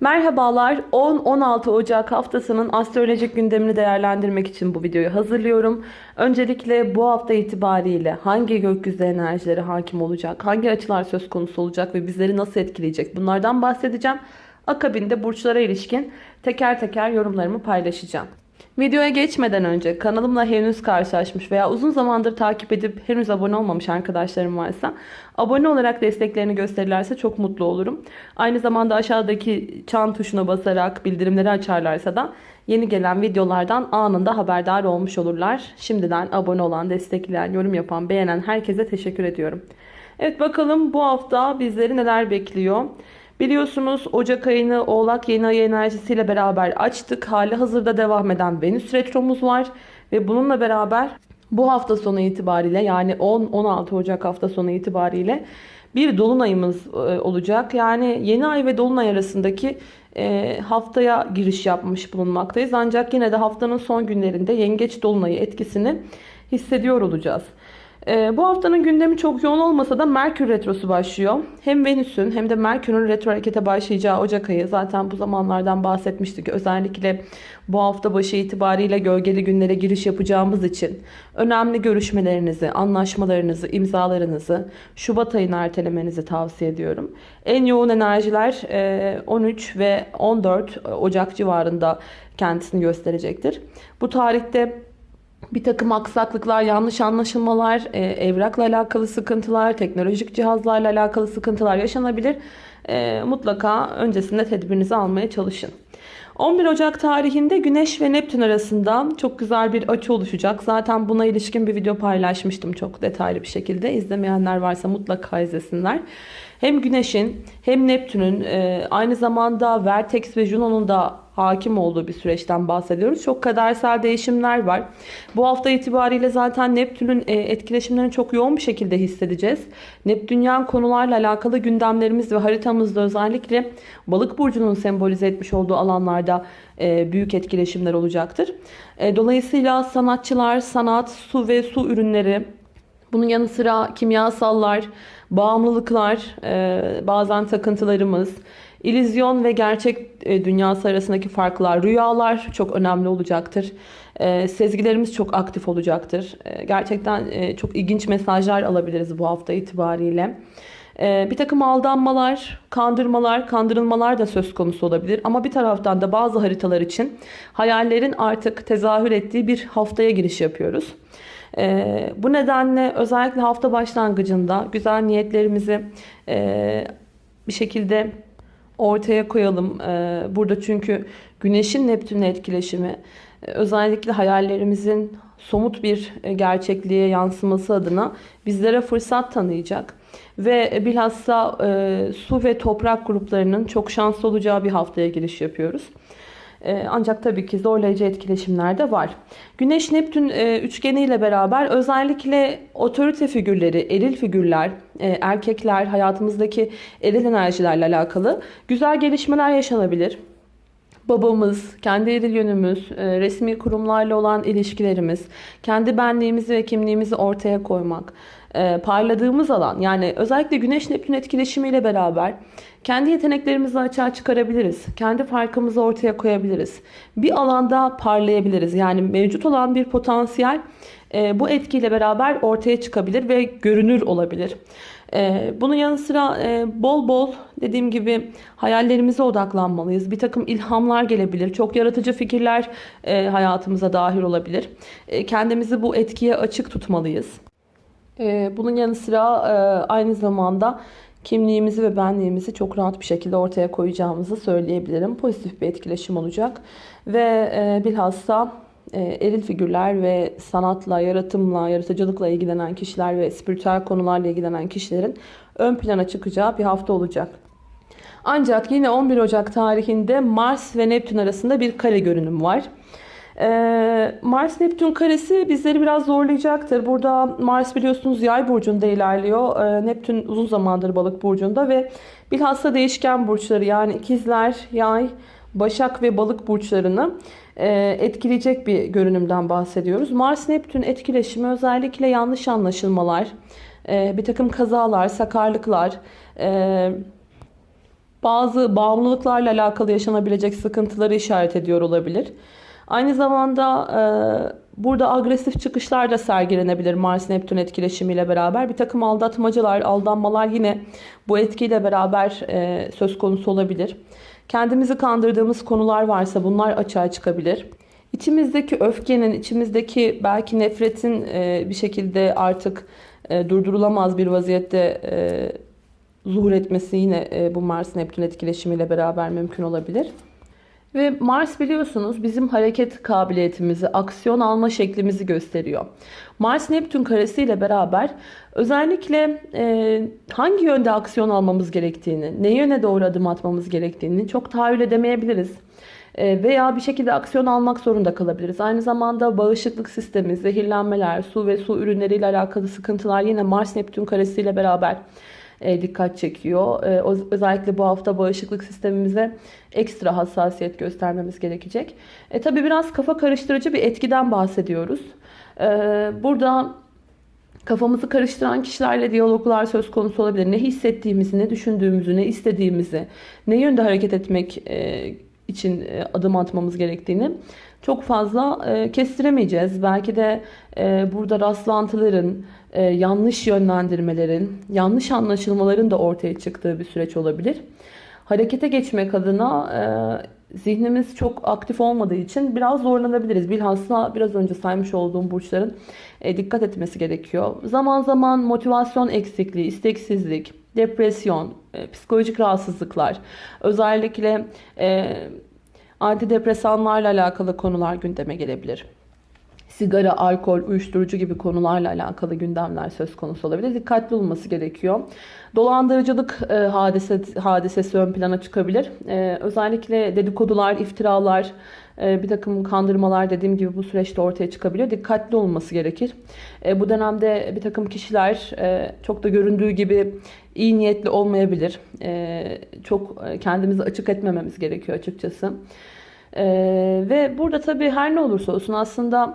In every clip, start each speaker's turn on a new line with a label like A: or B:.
A: Merhabalar. 10-16 Ocak haftasının astrolojik gündemini değerlendirmek için bu videoyu hazırlıyorum. Öncelikle bu hafta itibariyle hangi gökyüzü enerjileri hakim olacak, hangi açılar söz konusu olacak ve bizleri nasıl etkileyecek bunlardan bahsedeceğim. Akabinde burçlara ilişkin teker teker yorumlarımı paylaşacağım. Videoya geçmeden önce kanalımla henüz karşılaşmış veya uzun zamandır takip edip henüz abone olmamış arkadaşlarım varsa abone olarak desteklerini gösterirlerse çok mutlu olurum. Aynı zamanda aşağıdaki çan tuşuna basarak bildirimleri açarlarsa da yeni gelen videolardan anında haberdar olmuş olurlar. Şimdiden abone olan, destekleyen, yorum yapan, beğenen herkese teşekkür ediyorum. Evet bakalım bu hafta bizleri neler bekliyor? Biliyorsunuz Ocak ayını Oğlak yeni ayı enerjisiyle beraber açtık. Hali hazırda devam eden Venüs retromuz var. Ve bununla beraber bu hafta sonu itibariyle yani 10-16 Ocak hafta sonu itibariyle bir dolunayımız e, olacak. Yani yeni ay ve dolunay arasındaki e, haftaya giriş yapmış bulunmaktayız. Ancak yine de haftanın son günlerinde yengeç dolunayı etkisini hissediyor olacağız. Ee, bu haftanın gündemi çok yoğun olmasa da Merkür Retrosu başlıyor. Hem Venüs'ün hem de Merkür'ün retro harekete başlayacağı Ocak ayı. Zaten bu zamanlardan bahsetmiştik. Özellikle bu hafta başı itibariyle gölgeli günlere giriş yapacağımız için önemli görüşmelerinizi, anlaşmalarınızı, imzalarınızı Şubat ayına ertelemenizi tavsiye ediyorum. En yoğun enerjiler 13 e, ve 14 Ocak civarında kendisini gösterecektir. Bu tarihte bir takım aksaklıklar, yanlış anlaşılmalar, e, evrakla alakalı sıkıntılar, teknolojik cihazlarla alakalı sıkıntılar yaşanabilir. E, mutlaka öncesinde tedbirinizi almaya çalışın. 11 Ocak tarihinde Güneş ve Neptün arasında çok güzel bir açı oluşacak. Zaten buna ilişkin bir video paylaşmıştım çok detaylı bir şekilde. İzlemeyenler varsa mutlaka izlesinler. Hem Güneş'in hem Neptün'ün e, aynı zamanda Vertex ve Juno'nun da hakim olduğu bir süreçten bahsediyoruz. Çok kadersel değişimler var. Bu hafta itibariyle zaten Neptün'ün e, etkileşimlerini çok yoğun bir şekilde hissedeceğiz. Neptünyen konularla alakalı gündemlerimiz ve haritamızda özellikle balık burcunun sembolize etmiş olduğu alanlarda e, büyük etkileşimler olacaktır. E, dolayısıyla sanatçılar, sanat, su ve su ürünleri, bunun yanı sıra kimyasallar, bağımlılıklar, bazen takıntılarımız, İllüzyon ve gerçek e, dünyası arasındaki farklar, rüyalar çok önemli olacaktır. E, sezgilerimiz çok aktif olacaktır. E, gerçekten çok ilginç mesajlar alabiliriz bu hafta itibariyle. Bir takım aldanmalar, kandırmalar, kandırılmalar da söz konusu olabilir. Ama bir taraftan da bazı haritalar için hayallerin artık tezahür ettiği bir haftaya giriş yapıyoruz. Bu nedenle özellikle hafta başlangıcında güzel niyetlerimizi bir şekilde ortaya koyalım. Ee, burada çünkü Güneş'in Neptün'le etkileşimi e, özellikle hayallerimizin somut bir e, gerçekliğe yansıması adına bizlere fırsat tanıyacak. Ve bilhassa e, su ve toprak gruplarının çok şanslı olacağı bir haftaya giriş yapıyoruz. Ee, ancak tabii ki zorlayıcı etkileşimler de var. Güneş-Neptün e, üçgeniyle beraber özellikle otorite figürleri, eril figürler, e, erkekler, hayatımızdaki eril enerjilerle alakalı güzel gelişmeler yaşanabilir babamız, kendi eril yönümüz, e, resmi kurumlarla olan ilişkilerimiz, kendi benliğimizi ve kimliğimizi ortaya koymak, parladığımız alan yani özellikle Güneş Neptün etkileşimiyle beraber kendi yeteneklerimizi açığa çıkarabiliriz. Kendi farkımızı ortaya koyabiliriz. Bir alanda parlayabiliriz. Yani mevcut olan bir potansiyel e, bu etkiyle beraber ortaya çıkabilir ve görünür olabilir. E, bunun yanı sıra e, bol bol dediğim gibi hayallerimize odaklanmalıyız. Bir takım ilhamlar gelebilir. Çok yaratıcı fikirler e, hayatımıza dahil olabilir. E, kendimizi bu etkiye açık tutmalıyız. E, bunun yanı sıra e, aynı zamanda kimliğimizi ve benliğimizi çok rahat bir şekilde ortaya koyacağımızı söyleyebilirim. Pozitif bir etkileşim olacak. Ve e, bilhassa e, eril figürler ve sanatla, yaratımla, yaratıcılıkla ilgilenen kişiler ve spiritüel konularla ilgilenen kişilerin ön plana çıkacağı bir hafta olacak. Ancak yine 11 Ocak tarihinde Mars ve Neptün arasında bir kare görünüm var. Ee, Mars Neptün karesi bizleri biraz zorlayacaktır. Burada Mars biliyorsunuz yay burcunda ilerliyor. Ee, Neptün uzun zamandır balık burcunda ve bilhassa değişken burçları yani ikizler, yay, başak ve balık burçlarını e, etkileyecek bir görünümden bahsediyoruz. Mars Neptün etkileşimi özellikle yanlış anlaşılmalar, e, bir takım kazalar, sakarlıklar, e, bazı bağımlılıklarla alakalı yaşanabilecek sıkıntıları işaret ediyor olabilir. Aynı zamanda e, burada agresif çıkışlar da sergilenebilir Mars-Neptün etkileşimiyle beraber. Bir takım aldatmacalar, aldanmalar yine bu etkiyle beraber e, söz konusu olabilir. Kendimizi kandırdığımız konular varsa bunlar açığa çıkabilir. İçimizdeki öfkenin, içimizdeki belki nefretin e, bir şekilde artık e, durdurulamaz bir vaziyette e, zuhur etmesi yine e, bu Mars-Neptün etkileşimiyle beraber mümkün olabilir. Ve Mars biliyorsunuz bizim hareket kabiliyetimizi, aksiyon alma şeklimizi gösteriyor. Mars-Neptün karesiyle beraber özellikle e, hangi yönde aksiyon almamız gerektiğini, ne yöne doğru adım atmamız gerektiğini çok tahayyül edemeyebiliriz. E, veya bir şekilde aksiyon almak zorunda kalabiliriz. Aynı zamanda bağışıklık sistemi, zehirlenmeler, su ve su ürünleriyle alakalı sıkıntılar yine Mars-Neptün karesiyle beraber e, dikkat çekiyor. E, özellikle bu hafta bağışıklık sistemimize ekstra hassasiyet göstermemiz gerekecek. E, tabii biraz kafa karıştırıcı bir etkiden bahsediyoruz. E, burada kafamızı karıştıran kişilerle diyaloglar söz konusu olabilir. Ne hissettiğimizi, ne düşündüğümüzü, ne istediğimizi, ne yönde hareket etmek için adım atmamız gerektiğini çok fazla kestiremeyeceğiz. Belki de burada rastlantıların, e, yanlış yönlendirmelerin, yanlış anlaşılmaların da ortaya çıktığı bir süreç olabilir. Harekete geçmek adına e, zihnimiz çok aktif olmadığı için biraz zorlanabiliriz. Bilhassa biraz önce saymış olduğum burçların e, dikkat etmesi gerekiyor. Zaman zaman motivasyon eksikliği, isteksizlik, depresyon, psikolojik rahatsızlıklar, özellikle antidepresanlarla alakalı konular gündeme gelebilir sigara, alkol, uyuşturucu gibi konularla alakalı gündemler söz konusu olabilir. Dikkatli olması gerekiyor. Dolandırıcılık e, hadise, hadisesi ön plana çıkabilir. E, özellikle dedikodular, iftiralar, e, bir takım kandırmalar dediğim gibi bu süreçte ortaya çıkabiliyor. Dikkatli olması gerekir. E, bu dönemde bir takım kişiler e, çok da göründüğü gibi iyi niyetli olmayabilir. E, çok kendimizi açık etmememiz gerekiyor açıkçası. Ee, ve burada tabii her ne olursa olsun aslında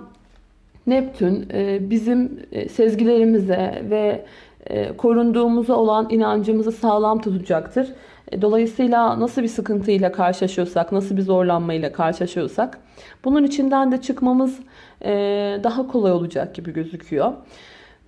A: Neptün e, bizim e, sezgilerimize ve e, korunduğumuza olan inancımızı sağlam tutacaktır. Dolayısıyla nasıl bir sıkıntıyla karşılaşıyorsak, nasıl bir zorlanmayla karşılaşıyorsak bunun içinden de çıkmamız daha kolay olacak gibi gözüküyor.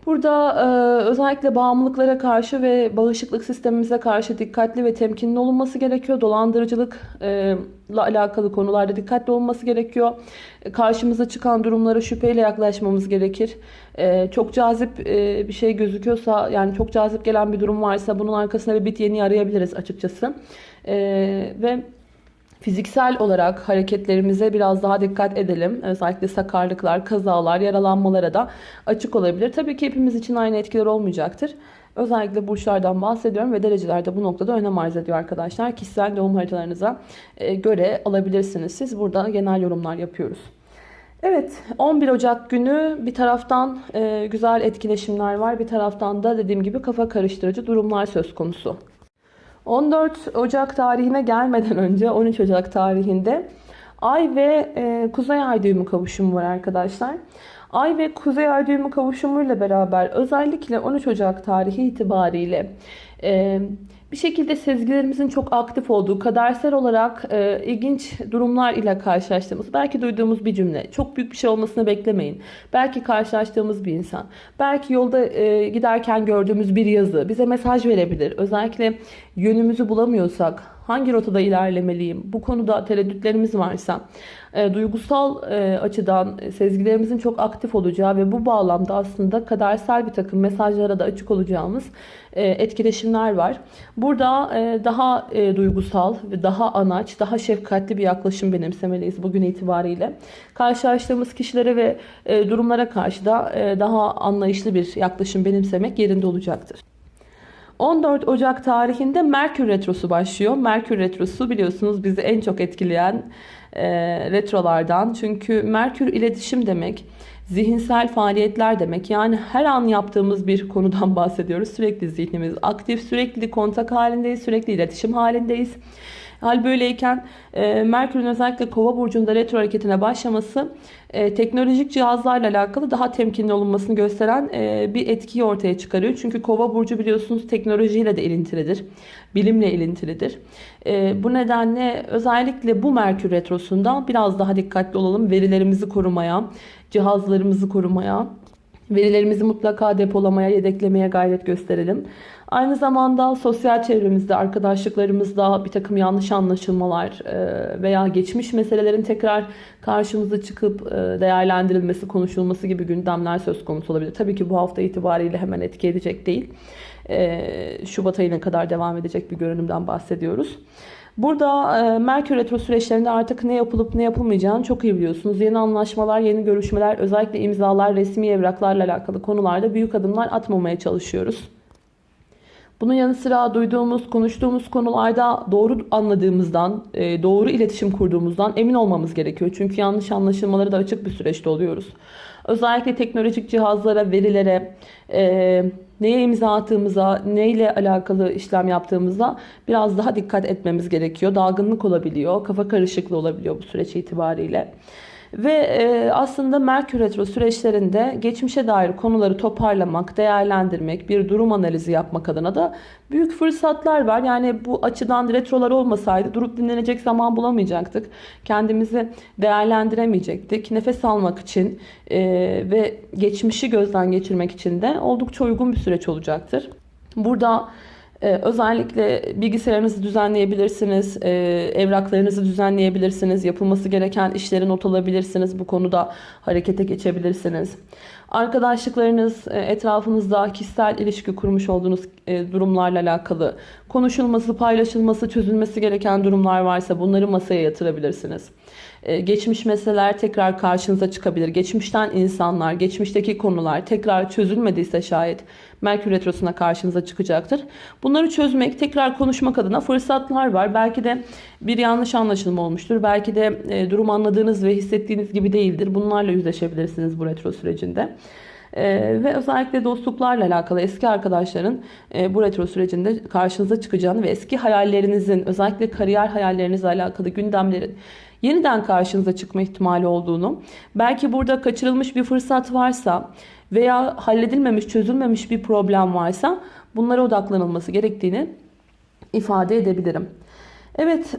A: Burada e, özellikle bağımlılıklara karşı ve bağışıklık sistemimize karşı dikkatli ve temkinli olunması gerekiyor. Dolandırıcılıkla e, alakalı konularda dikkatli olması gerekiyor. E, karşımıza çıkan durumlara şüpheyle yaklaşmamız gerekir. E, çok cazip e, bir şey gözüküyorsa yani çok cazip gelen bir durum varsa bunun arkasında bir bit yeni arayabiliriz açıkçası. E, ve Fiziksel olarak hareketlerimize biraz daha dikkat edelim. Özellikle sakarlıklar, kazalar, yaralanmalara da açık olabilir. Tabii ki hepimiz için aynı etkiler olmayacaktır. Özellikle burçlardan bahsediyorum ve dereceler de bu noktada önem arz ediyor arkadaşlar. Kişisel doğum haritalarınıza e, göre alabilirsiniz. Siz burada genel yorumlar yapıyoruz. Evet 11 Ocak günü bir taraftan e, güzel etkileşimler var. Bir taraftan da dediğim gibi kafa karıştırıcı durumlar söz konusu. 14 Ocak tarihine gelmeden önce 13 Ocak tarihinde Ay ve e, Kuzey Ay düğümü kavuşumu var arkadaşlar. Ay ve Kuzey Ay düğümü kavuşumuyla beraber özellikle 13 Ocak tarihi itibariyle e, bir şekilde sezgilerimizin çok aktif olduğu, kadersel olarak e, ilginç durumlar ile karşılaştığımız, belki duyduğumuz bir cümle, çok büyük bir şey olmasını beklemeyin. Belki karşılaştığımız bir insan, belki yolda e, giderken gördüğümüz bir yazı bize mesaj verebilir. Özellikle yönümüzü bulamıyorsak, hangi rotada ilerlemeliyim, bu konuda tereddütlerimiz varsa, e, duygusal e, açıdan sezgilerimizin çok aktif olacağı ve bu bağlamda aslında kadersel bir takım mesajlara da açık olacağımız e, etkileşimler var. Burada daha duygusal ve daha anaç, daha şefkatli bir yaklaşım benimsemeliyiz bugün itibariyle. Karşılaştığımız kişilere ve durumlara karşı da daha anlayışlı bir yaklaşım benimsemek yerinde olacaktır. 14 Ocak tarihinde Merkür Retrosu başlıyor. Merkür Retrosu biliyorsunuz bizi en çok etkileyen e, retrolardan. Çünkü Merkür iletişim demek, zihinsel faaliyetler demek. Yani her an yaptığımız bir konudan bahsediyoruz. Sürekli zihnimiz aktif, sürekli kontak halindeyiz, sürekli iletişim halindeyiz. Hal böyleyken e, Merkür'ün özellikle Kova burcunda retro hareketine başlaması e, teknolojik cihazlarla alakalı daha temkinli olunmasını gösteren e, bir etkiyi ortaya çıkarıyor. Çünkü Kova burcu biliyorsunuz teknolojiyle de ilintilidir. Bilimle ilintilidir. E, bu nedenle özellikle bu Merkür retrosunda biraz daha dikkatli olalım. Verilerimizi korumaya, cihazlarımızı korumaya, verilerimizi mutlaka depolamaya, yedeklemeye gayret gösterelim. Aynı zamanda sosyal çevremizde, arkadaşlıklarımızda bir takım yanlış anlaşılmalar e, veya geçmiş meselelerin tekrar karşımıza çıkıp e, değerlendirilmesi, konuşulması gibi gündemler söz konusu olabilir. Tabii ki bu hafta itibariyle hemen etki edecek değil. E, Şubat ayına kadar devam edecek bir görünümden bahsediyoruz. Burada Merkür Retro süreçlerinde artık ne yapılıp ne yapılmayacağını çok iyi biliyorsunuz. Yeni anlaşmalar, yeni görüşmeler, özellikle imzalar, resmi evraklarla alakalı konularda büyük adımlar atmamaya çalışıyoruz. Bunun yanı sıra duyduğumuz, konuştuğumuz konularda doğru anladığımızdan, e, doğru iletişim kurduğumuzdan emin olmamız gerekiyor. Çünkü yanlış anlaşılmaları da açık bir süreçte oluyoruz. Özellikle teknolojik cihazlara, verilere, e, neye imza attığımıza, neyle alakalı işlem yaptığımıza biraz daha dikkat etmemiz gerekiyor. Dalgınlık olabiliyor, kafa karışıklığı olabiliyor bu süreç itibariyle. Ve e, aslında Merkür Retro süreçlerinde geçmişe dair konuları toparlamak, değerlendirmek, bir durum analizi yapmak adına da büyük fırsatlar var. Yani bu açıdan retrolar olmasaydı durup dinlenecek zaman bulamayacaktık. Kendimizi değerlendiremeyecektik. Nefes almak için e, ve geçmişi gözden geçirmek için de oldukça uygun bir süreç olacaktır. Burada ee, özellikle bilgisayarınızı düzenleyebilirsiniz, e, evraklarınızı düzenleyebilirsiniz, yapılması gereken işleri not alabilirsiniz. Bu konuda harekete geçebilirsiniz. Arkadaşlıklarınız, e, etrafınızda kişisel ilişki kurmuş olduğunuz e, durumlarla alakalı konuşulması, paylaşılması, çözülmesi gereken durumlar varsa bunları masaya yatırabilirsiniz. Geçmiş meseleler tekrar karşınıza çıkabilir. Geçmişten insanlar, geçmişteki konular tekrar çözülmediyse şayet Merkür Retrosu'na karşınıza çıkacaktır. Bunları çözmek, tekrar konuşmak adına fırsatlar var. Belki de bir yanlış anlaşılma olmuştur. Belki de e, durum anladığınız ve hissettiğiniz gibi değildir. Bunlarla yüzleşebilirsiniz bu retro sürecinde. Ee, ve özellikle dostluklarla alakalı eski arkadaşların e, bu retro sürecinde karşınıza çıkacağını ve eski hayallerinizin özellikle kariyer hayallerinizle alakalı gündemlerin yeniden karşınıza çıkma ihtimali olduğunu, belki burada kaçırılmış bir fırsat varsa veya halledilmemiş, çözülmemiş bir problem varsa bunlara odaklanılması gerektiğini ifade edebilirim. Evet,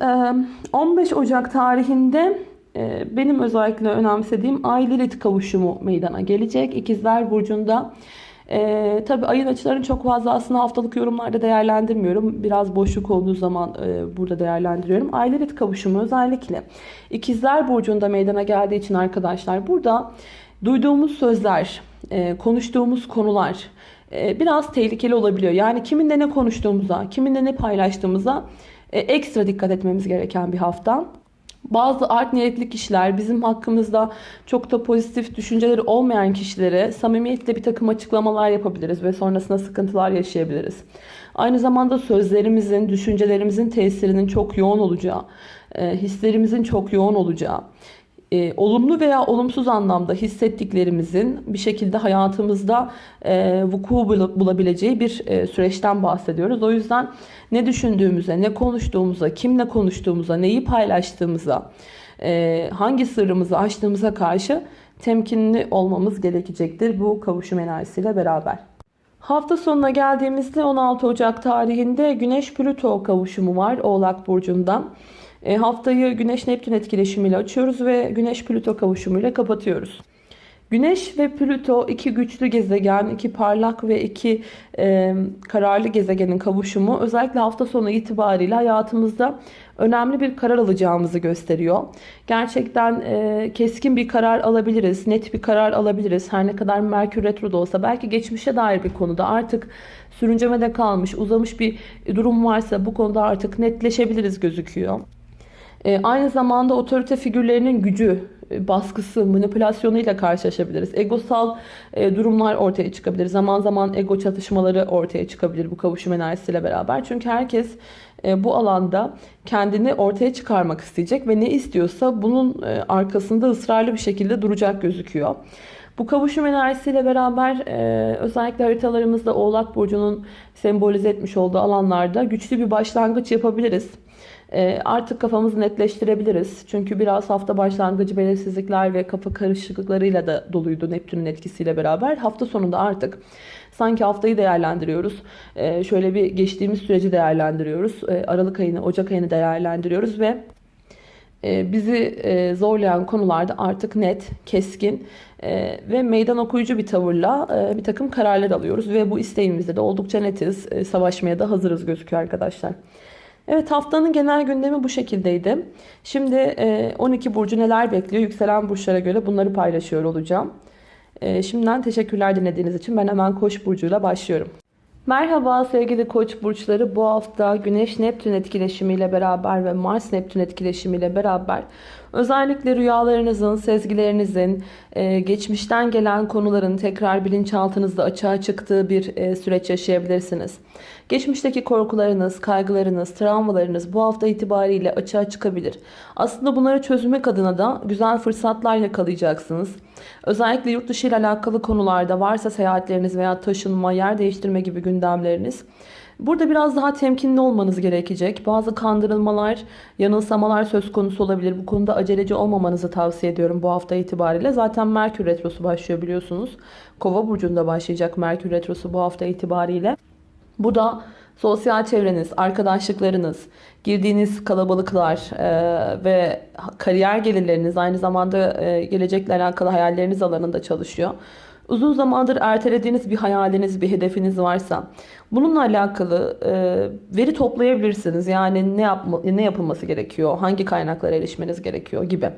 A: 15 Ocak tarihinde benim özellikle önemsediğim Ay Lilith kavuşumu meydana gelecek. İkizler Burcu'nda ee, tabii ayın açılarını çok fazla aslında haftalık yorumlarda değerlendirmiyorum. Biraz boşluk olduğu zaman e, burada değerlendiriyorum. Aylerit kavuşumu özellikle ikizler burcunda meydana geldiği için arkadaşlar burada duyduğumuz sözler, e, konuştuğumuz konular e, biraz tehlikeli olabiliyor. Yani kiminle ne konuştuğumuza, kiminle ne paylaştığımıza e, ekstra dikkat etmemiz gereken bir hafta. Bazı art niyetli kişiler bizim hakkımızda çok da pozitif düşünceleri olmayan kişilere samimiyetle bir takım açıklamalar yapabiliriz ve sonrasında sıkıntılar yaşayabiliriz. Aynı zamanda sözlerimizin, düşüncelerimizin tesirinin çok yoğun olacağı, e, hislerimizin çok yoğun olacağı, e, olumlu veya olumsuz anlamda hissettiklerimizin bir şekilde hayatımızda e, vuku bulabileceği bir e, süreçten bahsediyoruz. O yüzden ne düşündüğümüze, ne konuştuğumuza, kimle konuştuğumuza, neyi paylaştığımıza, e, hangi sırrımızı açtığımıza karşı temkinli olmamız gerekecektir bu kavuşum enerjisiyle beraber. Hafta sonuna geldiğimizde 16 Ocak tarihinde Güneş Plüto kavuşumu var Oğlak Burcu'nda. E, haftayı Güneş-Neptün etkileşimiyle açıyoruz ve Güneş-Plüto kavuşumuyla kapatıyoruz. Güneş ve Plüto iki güçlü gezegen, iki parlak ve iki e, kararlı gezegenin kavuşumu özellikle hafta sonu itibariyle hayatımızda önemli bir karar alacağımızı gösteriyor. Gerçekten e, keskin bir karar alabiliriz, net bir karar alabiliriz. Her ne kadar Merkür Retro'da olsa belki geçmişe dair bir konuda artık sürüncemede kalmış, uzamış bir durum varsa bu konuda artık netleşebiliriz gözüküyor. E, aynı zamanda otorite figürlerinin gücü, e, baskısı, manipülasyonuyla karşılaşabiliriz. Egosal e, durumlar ortaya çıkabilir. Zaman zaman ego çatışmaları ortaya çıkabilir bu kavuşum enerjisiyle beraber. Çünkü herkes bu alanda kendini ortaya çıkarmak isteyecek ve ne istiyorsa bunun arkasında ısrarlı bir şekilde duracak gözüküyor. Bu kavuşum enerjisiyle beraber özellikle haritalarımızda Oğlak Burcu'nun sembolize etmiş olduğu alanlarda güçlü bir başlangıç yapabiliriz. E, artık kafamızı netleştirebiliriz. Çünkü biraz hafta başlangıcı belirsizlikler ve kafa karışıklıklarıyla da doluydu Neptün'ün etkisiyle beraber. Hafta sonunda artık sanki haftayı değerlendiriyoruz. E, şöyle bir geçtiğimiz süreci değerlendiriyoruz. E, Aralık ayını, Ocak ayını değerlendiriyoruz ve e, bizi e, zorlayan konularda artık net, keskin e, ve meydan okuyucu bir tavırla bir takım kararlar alıyoruz. Ve bu isteğimizde de oldukça netiz, savaşmaya da hazırız gözüküyor arkadaşlar. Evet haftanın genel gündemi bu şekildeydi. Şimdi 12 burcu neler bekliyor? Yükselen burçlara göre bunları paylaşıyor olacağım. Şimdiden teşekkürler dinlediğiniz için. Ben hemen Koç burcuyla başlıyorum. Merhaba sevgili koç burçları. Bu hafta Güneş Neptün etkileşimiyle beraber ve Mars Neptün etkileşimiyle beraber özellikle rüyalarınızın, sezgilerinizin, e, geçmişten gelen konuların tekrar bilinçaltınızda açığa çıktığı bir e, süreç yaşayabilirsiniz. Geçmişteki korkularınız, kaygılarınız, travmalarınız bu hafta itibariyle açığa çıkabilir. Aslında bunları çözmek adına da güzel fırsatlar yakalayacaksınız. Özellikle yurt dışı ile alakalı konularda varsa seyahatleriniz veya taşınma, yer değiştirme gibi gündemleriniz. Burada biraz daha temkinli olmanız gerekecek. Bazı kandırılmalar, yanılsamalar söz konusu olabilir. Bu konuda aceleci olmamanızı tavsiye ediyorum bu hafta itibariyle. Zaten Merkür Retrosu başlıyor biliyorsunuz. Kova burcunda başlayacak Merkür Retrosu bu hafta itibariyle. Bu da sosyal çevreniz, arkadaşlıklarınız, girdiğiniz kalabalıklar e, ve kariyer gelirleriniz aynı zamanda e, gelecekle alakalı hayalleriniz alanında çalışıyor. Uzun zamandır ertelediğiniz bir hayaliniz, bir hedefiniz varsa bununla alakalı e, veri toplayabilirsiniz. Yani ne yapma, ne yapılması gerekiyor, hangi kaynaklara erişmeniz gerekiyor gibi.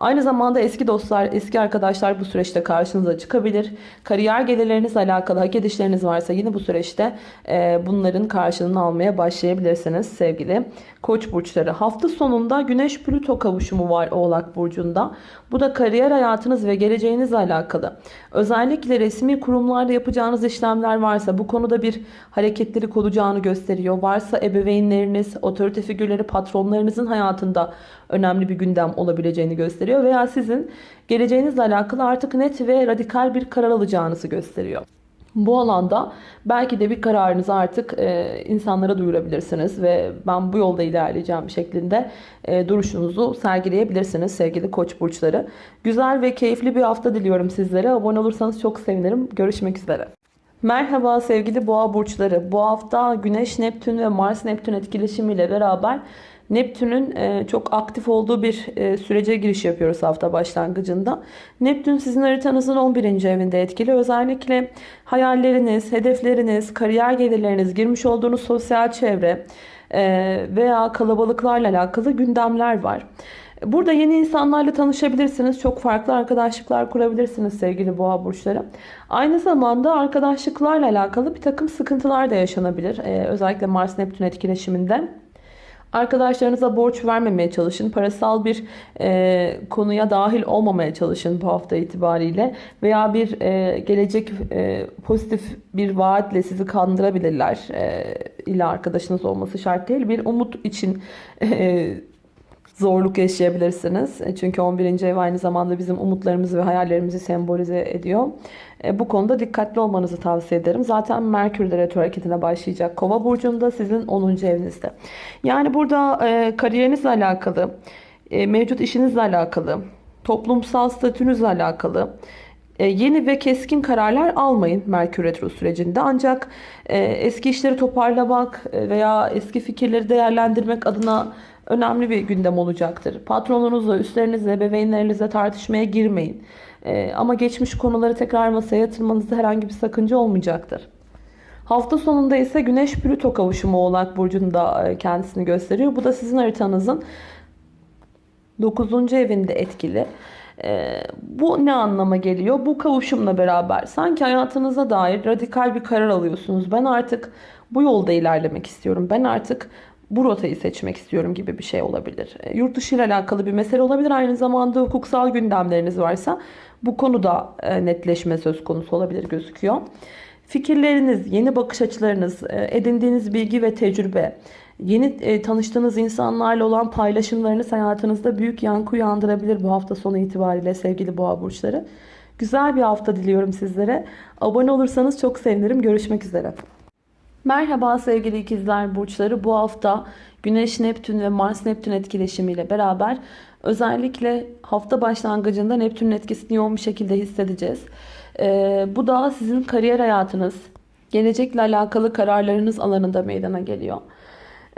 A: Aynı zamanda eski dostlar, eski arkadaşlar bu süreçte karşınıza çıkabilir. Kariyer gelirlerinizle alakalı hak edişleriniz varsa yine bu süreçte e, bunların karşılığını almaya başlayabilirsiniz sevgili koç burçları. Hafta sonunda Güneş Plüto kavuşumu var Oğlak Burcu'nda. Bu da kariyer hayatınız ve geleceğinizle alakalı. Özellikle resmi kurumlarda yapacağınız işlemler varsa bu konuda bir hareketlilik olacağını gösteriyor. Varsa ebeveynleriniz, otorite figürleri, patronlarınızın hayatında önemli bir gündem olabileceğini gösteriyor. Veya sizin geleceğinizle alakalı artık net ve radikal bir karar alacağınızı gösteriyor. Bu alanda belki de bir kararınızı artık e, insanlara duyurabilirsiniz ve ben bu yolda ilerleyeceğim şeklinde e, duruşunuzu sergileyebilirsiniz sevgili koç burçları. Güzel ve keyifli bir hafta diliyorum sizlere. Abone olursanız çok sevinirim. Görüşmek üzere. Merhaba sevgili boğa burçları. Bu hafta Güneş, Neptün ve Mars Neptün etkileşimiyle beraber Neptün'ün e, çok aktif olduğu bir e, sürece giriş yapıyoruz hafta başlangıcında. Neptün sizin haritanızın 11. evinde etkili. Özellikle hayalleriniz, hedefleriniz, kariyer gelirleriniz, girmiş olduğunuz sosyal çevre e, veya kalabalıklarla alakalı gündemler var. Burada yeni insanlarla tanışabilirsiniz. Çok farklı arkadaşlıklar kurabilirsiniz sevgili boğa burçları. Aynı zamanda arkadaşlıklarla alakalı bir takım sıkıntılar da yaşanabilir. Ee, özellikle Mars-Neptün etkileşiminde. Arkadaşlarınıza borç vermemeye çalışın. Parasal bir e, konuya dahil olmamaya çalışın bu hafta itibariyle. Veya bir e, gelecek e, pozitif bir vaatle sizi kandırabilirler. E, illa arkadaşınız olması şart değil. Bir umut için e, zorluk yaşayabilirsiniz. E, çünkü 11. ev aynı zamanda bizim umutlarımızı ve hayallerimizi sembolize ediyor. E, bu konuda dikkatli olmanızı tavsiye ederim. Zaten Merkür de retro hareketine başlayacak. Kova burcunda sizin 10. evinizde. Yani burada e, kariyerinizle alakalı, mevcut işinizle alakalı, toplumsal statünüzle alakalı yeni ve keskin kararlar almayın Merkür Retro sürecinde. Ancak eski işleri toparlamak veya eski fikirleri değerlendirmek adına önemli bir gündem olacaktır. Patronunuzla, üstlerinizle, bebeğinlerinizle tartışmaya girmeyin. Ama geçmiş konuları tekrar masaya yatırmanızda herhangi bir sakınca olmayacaktır. Hafta sonunda ise Güneş Plüto kavuşumu Oğlak Burcu'nda e, kendisini gösteriyor. Bu da sizin haritanızın 9. evinde etkili. Ee, bu ne anlama geliyor? Bu kavuşumla beraber sanki hayatınıza dair radikal bir karar alıyorsunuz. Ben artık bu yolda ilerlemek istiyorum. Ben artık bu rotayı seçmek istiyorum gibi bir şey olabilir. E, yurt dışı ile alakalı bir mesele olabilir. Aynı zamanda hukuksal gündemleriniz varsa bu konuda e, netleşme söz konusu olabilir gözüküyor. Fikirleriniz, yeni bakış açılarınız, e, edindiğiniz bilgi ve tecrübe, yeni tanıştığınız insanlarla olan paylaşımlarınız hayatınızda büyük yankı uyandırabilir bu hafta sonu itibariyle sevgili boğa burçları. Güzel bir hafta diliyorum sizlere. Abone olursanız çok sevinirim. Görüşmek üzere. Merhaba sevgili ikizler burçları. Bu hafta Güneş Neptün ve Mars Neptün etkileşimiyle beraber özellikle hafta başlangıcında Neptün'ün etkisini yoğun bir şekilde hissedeceğiz. Ee, bu da sizin kariyer hayatınız, gelecekle alakalı kararlarınız alanında meydana geliyor.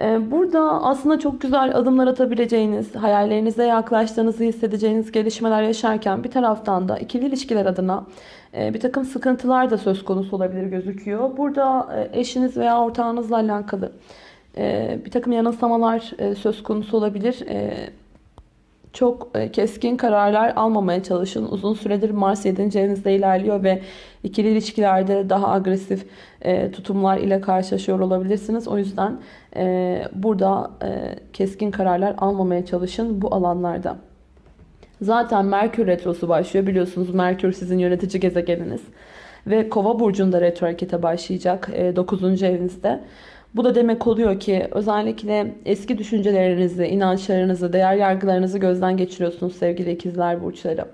A: Ee, Burada aslında çok güzel adımlar atabileceğiniz, hayallerinize yaklaştığınızı hissedeceğiniz gelişmeler yaşarken bir taraftan da ikili ilişkiler adına e, bir takım sıkıntılar da söz konusu olabilir gözüküyor. Burada e, eşiniz veya ortağınızla alakalı e, bir takım yanılsamalar söz konusu olabilir. Çok e, keskin kararlar almamaya çalışın. Uzun süredir Mars 7. evinizde ilerliyor ve ikili ilişkilerde daha agresif e, tutumlar ile karşılaşıyor olabilirsiniz. O yüzden e, burada keskin kararlar almamaya çalışın bu alanlarda. Zaten Merkür Retrosu başlıyor. Biliyorsunuz Merkür sizin yönetici gezegeniniz. Ve Kova burcunda retro harekete başlayacak 9. evinizde. Bu da demek oluyor ki özellikle eski düşüncelerinizi, inançlarınızı, değer yargılarınızı gözden geçiriyorsunuz sevgili ikizler burçları.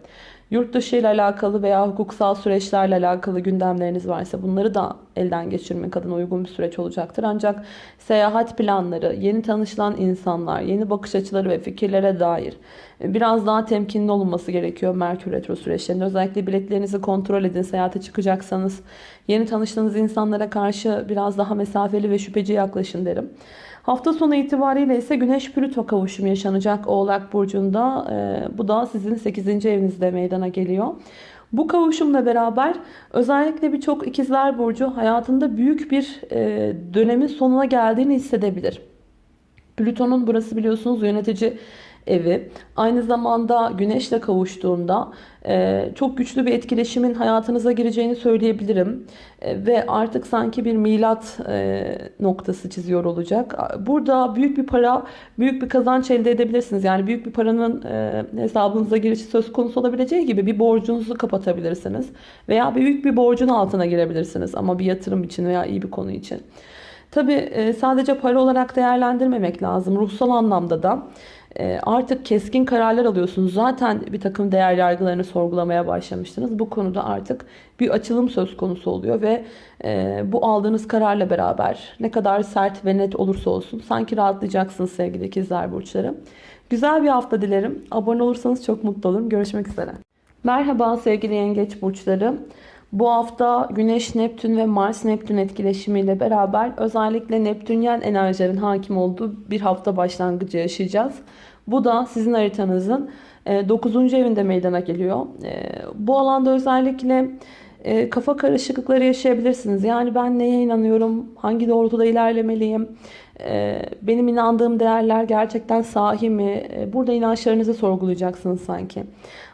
A: Yurt dışı ile alakalı veya hukuksal süreçlerle alakalı gündemleriniz varsa bunları da elden geçirmek adına uygun bir süreç olacaktır. Ancak seyahat planları, yeni tanışılan insanlar, yeni bakış açıları ve fikirlere dair biraz daha temkinli olunması gerekiyor Merkür Retro süreçlerinde. Özellikle biletlerinizi kontrol edin. Seyahate çıkacaksanız yeni tanıştığınız insanlara karşı biraz daha mesafeli ve şüpheci yaklaşın derim. Hafta sonu itibariyle ise Güneş Plüto kavuşumu yaşanacak Oğlak Burcu'nda. Ee, bu da sizin 8. evinizde meydana geliyor. Bu kavuşumla beraber özellikle birçok ikizler burcu hayatında büyük bir e, dönemin sonuna geldiğini hissedebilir. Plüton'un burası biliyorsunuz yönetici evi. Aynı zamanda güneşle kavuştuğunda e, çok güçlü bir etkileşimin hayatınıza gireceğini söyleyebilirim. E, ve artık sanki bir milat e, noktası çiziyor olacak. Burada büyük bir para, büyük bir kazanç elde edebilirsiniz. Yani büyük bir paranın hesabınıza girişi söz konusu olabileceği gibi bir borcunuzu kapatabilirsiniz. Veya büyük bir borcun altına girebilirsiniz ama bir yatırım için veya iyi bir konu için. Tabi sadece para olarak değerlendirmemek lazım. Ruhsal anlamda da artık keskin kararlar alıyorsunuz. Zaten bir takım değer yargılarını sorgulamaya başlamıştınız. Bu konuda artık bir açılım söz konusu oluyor ve e, bu aldığınız kararla beraber ne kadar sert ve net olursa olsun sanki rahatlayacaksınız sevgili ikizler burçları. Güzel bir hafta dilerim. Abone olursanız çok mutlu olurum. Görüşmek üzere. Merhaba sevgili yengeç burçları. Bu hafta Güneş, Neptün ve Mars Neptün etkileşimiyle beraber özellikle Neptünyen enerjilerin hakim olduğu bir hafta başlangıcı yaşayacağız. Bu da sizin haritanızın 9. E, evinde meydana geliyor. E, bu alanda özellikle e, kafa karışıklıkları yaşayabilirsiniz. Yani ben neye inanıyorum, hangi doğrultuda ilerlemeliyim, benim inandığım değerler gerçekten sahi mi? Burada inançlarınızı sorgulayacaksınız sanki.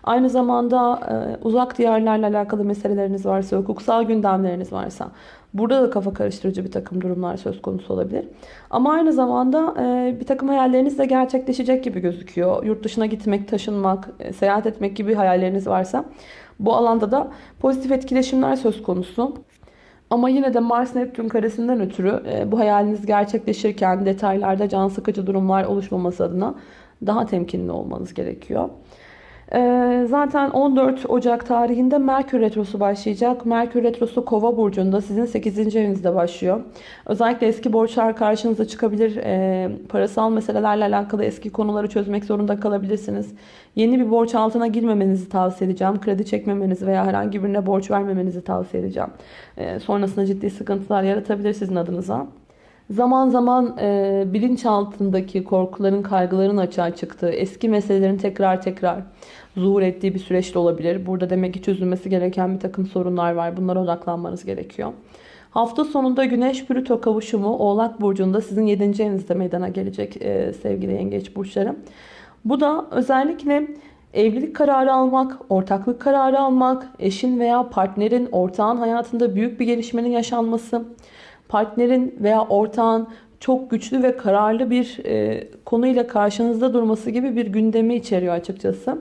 A: Aynı zamanda uzak diyarlarla alakalı meseleleriniz varsa, hukuksal gündemleriniz varsa Burada da kafa karıştırıcı bir takım durumlar söz konusu olabilir. Ama aynı zamanda e, bir takım hayalleriniz de gerçekleşecek gibi gözüküyor. Yurt dışına gitmek, taşınmak, e, seyahat etmek gibi hayalleriniz varsa bu alanda da pozitif etkileşimler söz konusu. Ama yine de Mars Neptün karesinden ötürü e, bu hayaliniz gerçekleşirken detaylarda can sıkıcı durumlar oluşmaması adına daha temkinli olmanız gerekiyor. Ee, zaten 14 Ocak tarihinde Merkür Retrosu başlayacak. Merkür Retrosu Kova burcunda sizin 8. evinizde başlıyor. Özellikle eski borçlar karşınıza çıkabilir. Ee, parasal meselelerle alakalı eski konuları çözmek zorunda kalabilirsiniz. Yeni bir borç altına girmemenizi tavsiye edeceğim. Kredi çekmemenizi veya herhangi birine borç vermemenizi tavsiye edeceğim. Ee, sonrasında ciddi sıkıntılar yaratabilir sizin adınıza. Zaman zaman e, bilinç altındaki korkuların, kaygıların açığa çıktığı, eski meselelerin tekrar tekrar zuhur ettiği bir süreç de olabilir. Burada demek ki çözülmesi gereken bir takım sorunlar var. Bunlara odaklanmanız gerekiyor. Hafta sonunda Güneş Plüto kavuşumu Oğlak Burcu'nda sizin 7. evinizde meydana gelecek e, sevgili yengeç burçları. Bu da özellikle evlilik kararı almak, ortaklık kararı almak, eşin veya partnerin, ortağın hayatında büyük bir gelişmenin yaşanması, partnerin veya ortağın çok güçlü ve kararlı bir e, konuyla karşınızda durması gibi bir gündemi içeriyor açıkçası.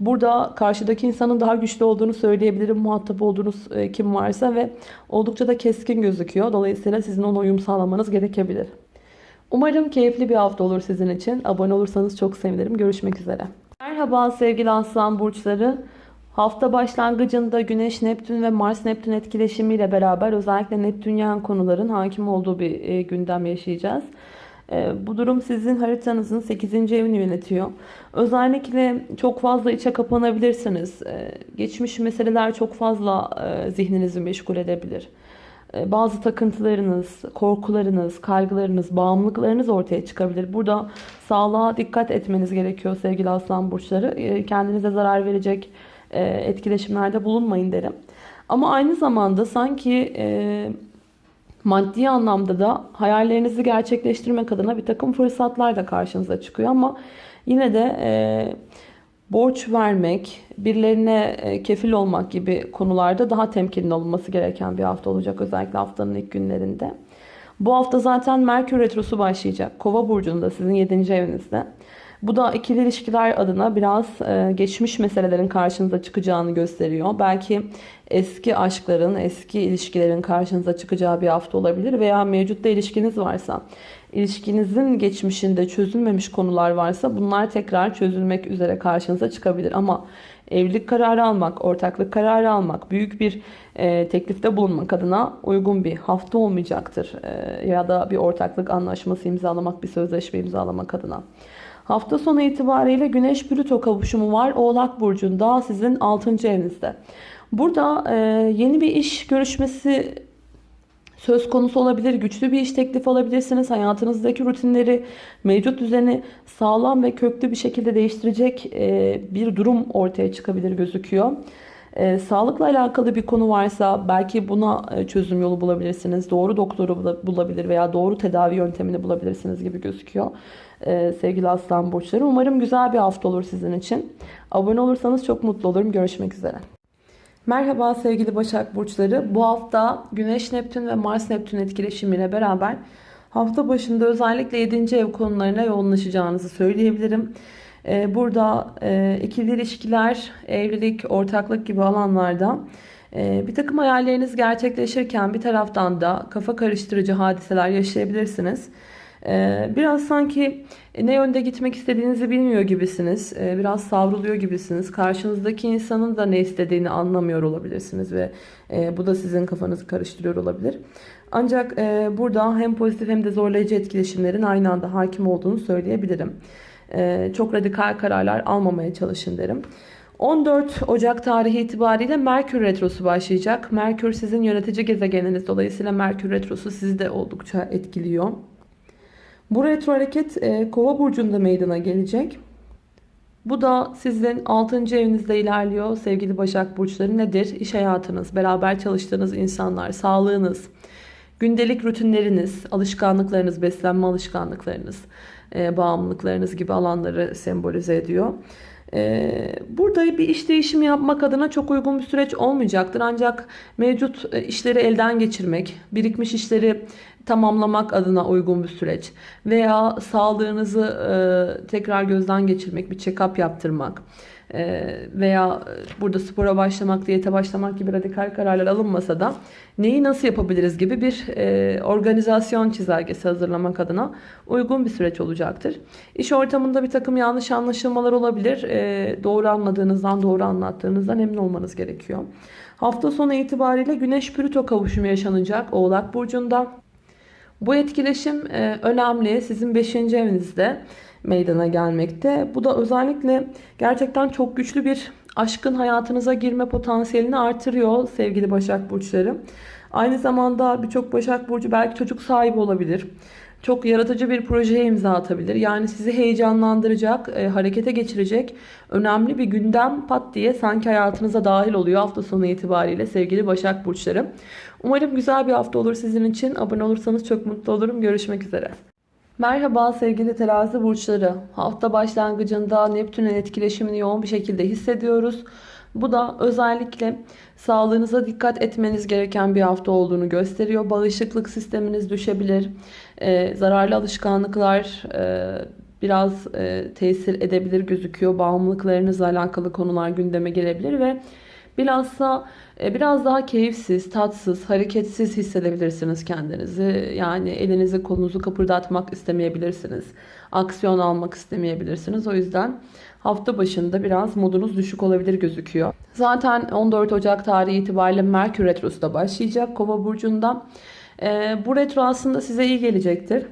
A: Burada karşıdaki insanın daha güçlü olduğunu söyleyebilirim. Muhatap olduğunuz e, kim varsa ve oldukça da keskin gözüküyor. Dolayısıyla sizin ona uyum sağlamanız gerekebilir. Umarım keyifli bir hafta olur sizin için. Abone olursanız çok sevinirim. Görüşmek üzere. Merhaba sevgili aslan burçları. Hafta başlangıcında Güneş, Neptün ve Mars Neptün etkileşimiyle beraber özellikle Neptünyen konuların hakim olduğu bir e, gündem yaşayacağız. E, bu durum sizin haritanızın 8. evini yönetiyor. Özellikle çok fazla içe kapanabilirsiniz. E, geçmiş meseleler çok fazla zihninizi meşgul edebilir. Bazı takıntılarınız, korkularınız, kaygılarınız, bağımlılıklarınız ortaya çıkabilir. Burada sağlığa dikkat etmeniz gerekiyor sevgili aslan burçları. Kendinize zarar verecek etkileşimlerde bulunmayın derim. Ama aynı zamanda sanki maddi anlamda da hayallerinizi gerçekleştirmek adına bir takım fırsatlar da karşınıza çıkıyor. Ama yine de borç vermek, birilerine e, kefil olmak gibi konularda daha temkinli olması gereken bir hafta olacak özellikle haftanın ilk günlerinde. Bu hafta zaten Merkür Retrosu başlayacak. Kova burcunda sizin 7. evinizde. Bu da ikili ilişkiler adına biraz e, geçmiş meselelerin karşınıza çıkacağını gösteriyor. Belki eski aşkların, eski ilişkilerin karşınıza çıkacağı bir hafta olabilir veya mevcutta ilişkiniz varsa, ilişkinizin geçmişinde çözülmemiş konular varsa bunlar tekrar çözülmek üzere karşınıza çıkabilir. Ama evlilik kararı almak, ortaklık kararı almak, büyük bir e, teklifte bulunmak adına uygun bir hafta olmayacaktır. E, ya da bir ortaklık anlaşması imzalamak, bir sözleşme imzalamak adına. Hafta sonu itibariyle Güneş Plüto kavuşumu var. Oğlak Burcu'nda sizin 6. evinizde. Burada e, yeni bir iş görüşmesi söz konusu olabilir. Güçlü bir iş teklifi alabilirsiniz. Hayatınızdaki rutinleri, mevcut düzeni sağlam ve köklü bir şekilde değiştirecek e, bir durum ortaya çıkabilir gözüküyor. E, sağlıkla alakalı bir konu varsa belki buna e, çözüm yolu bulabilirsiniz. Doğru doktoru bulabilir veya doğru tedavi yöntemini bulabilirsiniz gibi gözüküyor. E, sevgili aslan burçları. Umarım güzel bir hafta olur sizin için. Abone olursanız çok mutlu olurum. Görüşmek üzere. Merhaba sevgili Başak Burçları. Bu hafta Güneş Neptün ve Mars Neptün etkileşimiyle beraber hafta başında özellikle 7. ev konularına yoğunlaşacağınızı söyleyebilirim. Ee, burada e, ikili ilişkiler, evlilik, ortaklık gibi alanlarda e, bir takım hayalleriniz gerçekleşirken bir taraftan da kafa karıştırıcı hadiseler yaşayabilirsiniz. Ee, biraz sanki ne yönde gitmek istediğinizi bilmiyor gibisiniz. Ee, biraz savruluyor gibisiniz. Karşınızdaki insanın da ne istediğini anlamıyor olabilirsiniz ve e, bu da sizin kafanızı karıştırıyor olabilir. Ancak e, burada hem pozitif hem de zorlayıcı etkileşimlerin aynı anda hakim olduğunu söyleyebilirim. Çok radikal kararlar almamaya çalışın derim. 14 Ocak tarihi itibariyle Merkür Retrosu başlayacak. Merkür sizin yönetici gezegeniniz. Dolayısıyla Merkür Retrosu sizi de oldukça etkiliyor. Bu retro hareket e, kova burcunda meydana gelecek. Bu da sizin 6. evinizde ilerliyor sevgili Başak Burçları. Nedir? İş hayatınız, beraber çalıştığınız insanlar, sağlığınız, gündelik rutinleriniz, alışkanlıklarınız, beslenme alışkanlıklarınız, e, bağımlılıklarınız gibi alanları sembolize ediyor. E, burada bir iş değişimi yapmak adına çok uygun bir süreç olmayacaktır. Ancak mevcut e, işleri elden geçirmek, birikmiş işleri tamamlamak adına uygun bir süreç. Veya sağlığınızı e, tekrar gözden geçirmek, bir check-up yaptırmak e, veya burada spora başlamak, diyete başlamak gibi radikal kararlar alınmasa da neyi nasıl yapabiliriz gibi bir e, organizasyon çizelgesi hazırlamak adına uygun bir süreç olacaktır. İş ortamında bir takım yanlış anlaşılmalar olabilir. E, doğru anladığınızdan, doğru anlattığınızdan emin olmanız gerekiyor. Hafta sonu itibariyle Güneş Plüto kavuşumu yaşanacak Oğlak Burcu'nda. Bu etkileşim e, önemli. Sizin 5. evinizde meydana gelmekte. Bu da özellikle gerçekten çok güçlü bir aşkın hayatınıza girme potansiyelini artırıyor sevgili Başak Burçları. Aynı zamanda birçok Başak Burcu belki çocuk sahibi olabilir. Çok yaratıcı bir projeye imza atabilir. Yani sizi heyecanlandıracak, e, harekete geçirecek önemli bir gündem pat diye sanki hayatınıza dahil oluyor hafta sonu itibariyle sevgili Başak Burçları. Umarım güzel bir hafta olur sizin için. Abone olursanız çok mutlu olurum. Görüşmek üzere. Merhaba sevgili terazi burçları. Hafta başlangıcında Neptün'ün etkileşimini yoğun bir şekilde hissediyoruz. Bu da özellikle sağlığınıza dikkat etmeniz gereken bir hafta olduğunu gösteriyor. Bağışıklık sisteminiz düşebilir. Ee, zararlı alışkanlıklar e, biraz e, tesir edebilir gözüküyor. Bağımlılıklarınızla alakalı konular gündeme gelebilir ve bilhassa e, biraz daha keyifsiz, tatsız, hareketsiz hissedebilirsiniz kendinizi. Yani elinizi kolunuzu kapırdatmak istemeyebilirsiniz. Aksiyon almak istemeyebilirsiniz. O yüzden hafta başında biraz modunuz düşük olabilir gözüküyor. Zaten 14 Ocak tarihi itibariyle Merkür Retrosu da başlayacak Kova burcunda. E, bu retro aslında size iyi gelecektir.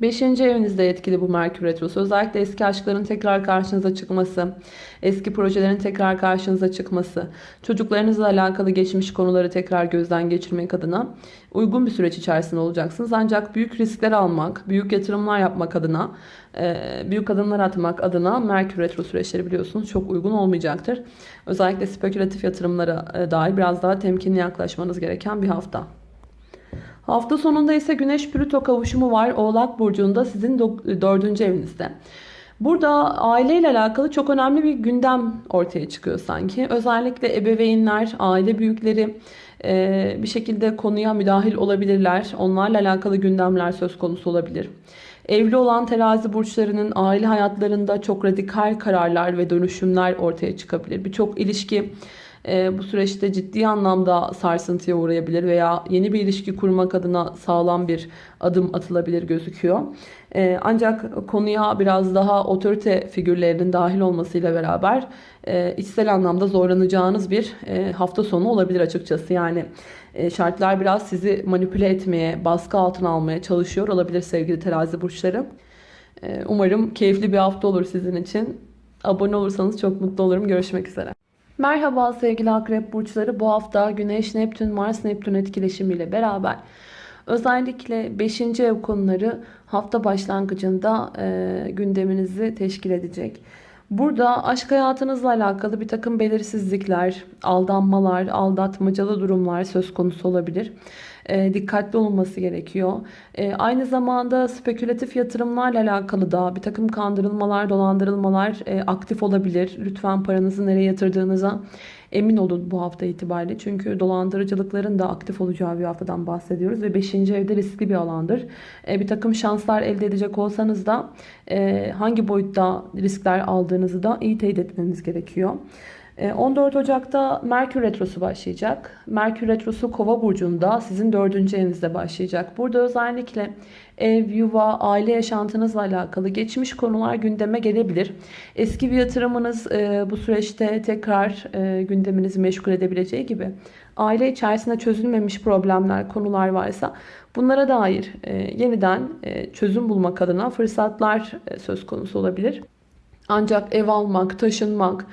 A: Beşinci evinizde etkili bu Merkür Retrosu. Özellikle eski aşkların tekrar karşınıza çıkması, eski projelerin tekrar karşınıza çıkması, çocuklarınızla alakalı geçmiş konuları tekrar gözden geçirmek adına uygun bir süreç içerisinde olacaksınız. Ancak büyük riskler almak, büyük yatırımlar yapmak adına, e, büyük adımlar atmak adına Merkür Retro süreçleri biliyorsunuz çok uygun olmayacaktır. Özellikle spekülatif yatırımlara e, dair biraz daha temkinli yaklaşmanız gereken bir hafta. Hafta sonunda ise Güneş Plüto kavuşumu var. Oğlak Burcu'nda sizin dördüncü evinizde. Burada aileyle alakalı çok önemli bir gündem ortaya çıkıyor sanki. Özellikle ebeveynler, aile büyükleri bir şekilde konuya müdahil olabilirler. Onlarla alakalı gündemler söz konusu olabilir. Evli olan terazi burçlarının aile hayatlarında çok radikal kararlar ve dönüşümler ortaya çıkabilir. Birçok ilişki e, bu süreçte ciddi anlamda sarsıntıya uğrayabilir veya yeni bir ilişki kurmak adına sağlam bir adım atılabilir gözüküyor. E, ancak konuya biraz daha otorite figürlerinin dahil olmasıyla beraber e, içsel anlamda zorlanacağınız bir e, hafta sonu olabilir açıkçası. Yani e, şartlar biraz sizi manipüle etmeye, baskı altına almaya çalışıyor olabilir sevgili terazi burçları. Umarım keyifli bir hafta olur sizin için. Abone olursanız çok mutlu olurum. Görüşmek üzere. Merhaba sevgili akrep burçları. Bu hafta Güneş, Neptün, Mars, Neptün etkileşimiyle beraber özellikle 5. ev konuları hafta başlangıcında e, gündeminizi teşkil edecek. Burada aşk hayatınızla alakalı bir takım belirsizlikler, aldanmalar, aldatmacalı durumlar söz konusu olabilir. E, dikkatli olunması gerekiyor. E, aynı zamanda spekülatif yatırımlarla alakalı da bir takım kandırılmalar, dolandırılmalar e, aktif olabilir. Lütfen paranızı nereye yatırdığınıza emin olun bu hafta itibariyle. Çünkü dolandırıcılıkların da aktif olacağı bir haftadan bahsediyoruz. Ve 5. evde riskli bir alandır. Bir takım şanslar elde edecek olsanız da hangi boyutta riskler aldığınızı da iyi teyit etmeniz gerekiyor. 14 e, Ocak'ta Merkür Retrosu başlayacak. Merkür Retrosu Kova burcunda sizin 4. evinizde başlayacak. Burada özellikle ev, yuva, aile yaşantınızla alakalı geçmiş konular gündeme gelebilir. Eski bir yatırımınız e, bu süreçte tekrar e, gündeminizi meşgul edebileceği gibi aile içerisinde çözülmemiş problemler, konular varsa bunlara dair yeniden çözüm bulmak adına fırsatlar söz konusu olabilir. Ancak ev almak, taşınmak,